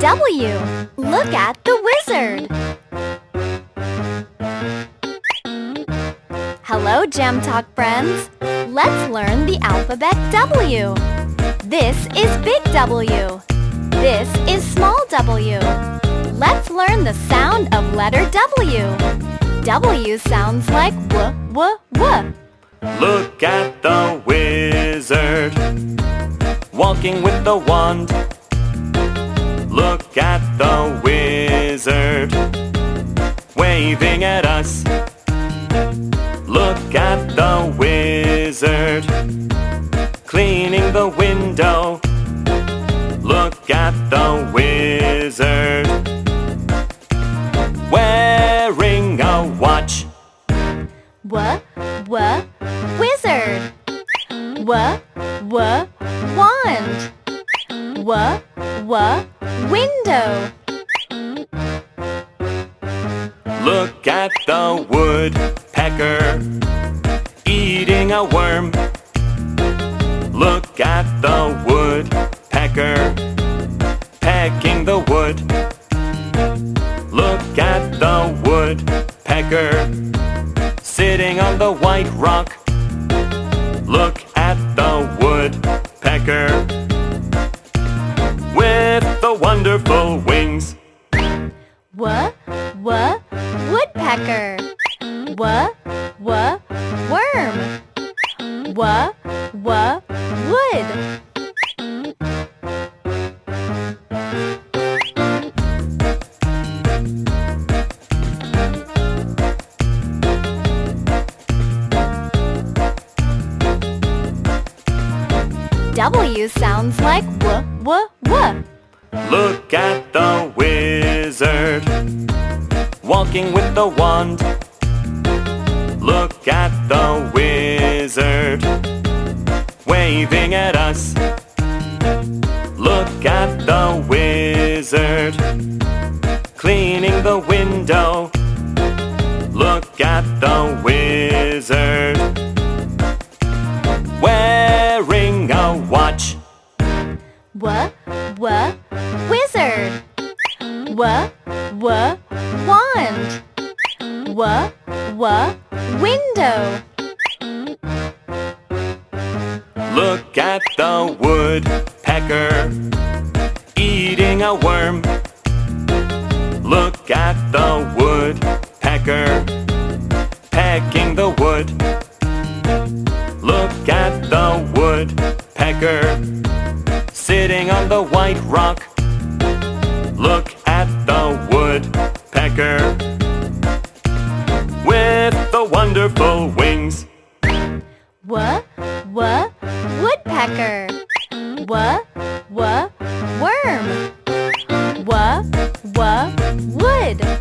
W. Look at the wizard. Hello, Gem Talk friends. Let's learn the alphabet W. This is big W. This is small w. Let's learn the sound of letter W. W sounds like w, w, w. Look at the wizard walking with the wand. Look at the wizard waving at us. Look at the wizard cleaning the window. Look at the wizard wearing a watch. W, w, wizard. W, w, wand. W, w, window. Look at the woodpecker eating a worm. Look at the woodpecker pecking the wood. Look at the woodpecker sitting on the white rock. Look W, w, woodpecker. W, w, worm. W, w, wood. W sounds like w, w, w. Look at the wizard walking with the wand. Look at the wizard waving at us. Look at the wizard cleaning the window. Look at the wizard wearing a watch. W, W, w, wand. W, w, window. Look at the woodpecker eating a worm. Look at the woodpecker pecking the wood. Look at the woodpecker sitting on the white rock. Look the woodpecker with the wonderful wings. Wuh, wuh, woodpecker. Wuh, wuh, worm. Wuh, wuh, wood.